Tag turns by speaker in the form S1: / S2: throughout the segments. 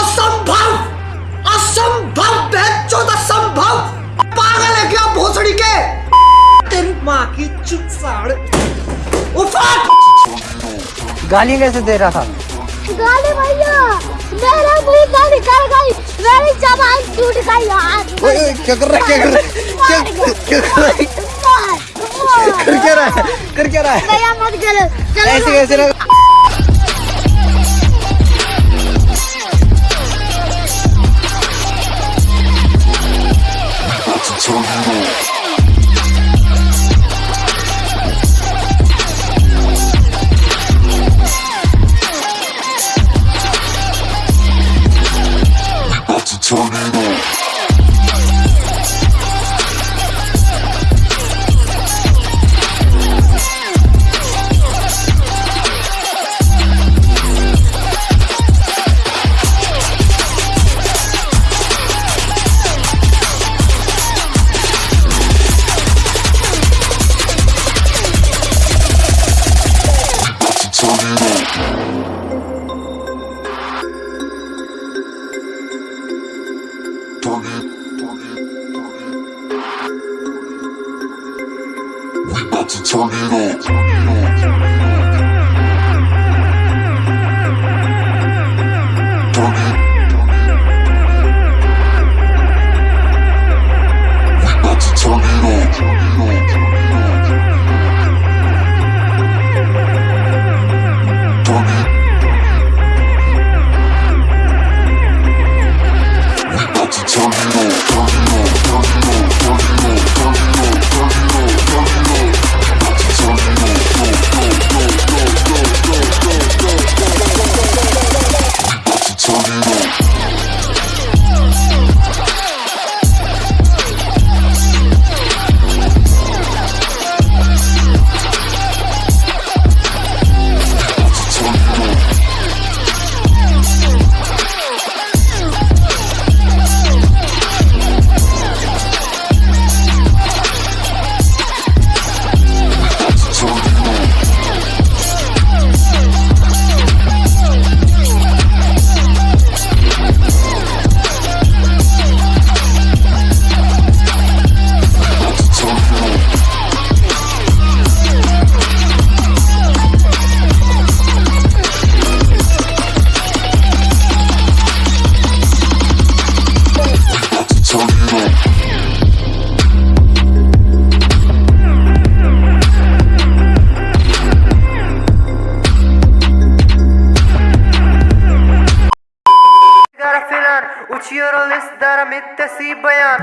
S1: असंभव! असंभव असंभव! पागल है क्या भोसड़ी के? तेरी माँ की चुपसाड़
S2: गाली कैसे दे रहा था?
S3: गाली भैया मेरे मुँह से निकल गई। मेरी जबान टूट गई। यार
S2: क्या कर रहा है क्या कर रहा है? क्या क्या कर रहा है? कर क्या रहा है? कर क्या रहा है?
S3: भैया मत चलो चलो
S2: ऐसे कैसे sono
S4: We about to turn it up. Turn it. We about to turn it up.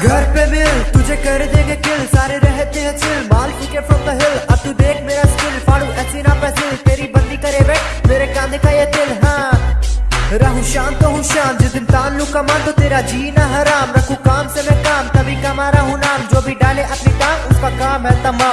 S1: घर पे मिल तुझे कर देंगे किल सारे रहते हैं चिल माल फीके फ्रॉम द हिल अब तू देख मेरा स्किल फाड़ू ऐसी ना पैसिल तेरी बंदी करे वेट मेरे कांधे का ये दिल हाँ रहूँ शांत तो हूँ शांत जिस दिन तान लू कमान तो तेरा जीना हराम रखू काम से मैं काम तभी कमा रहा हूँ नाम जो भी डाले अपनी काम उसका काम है तमाम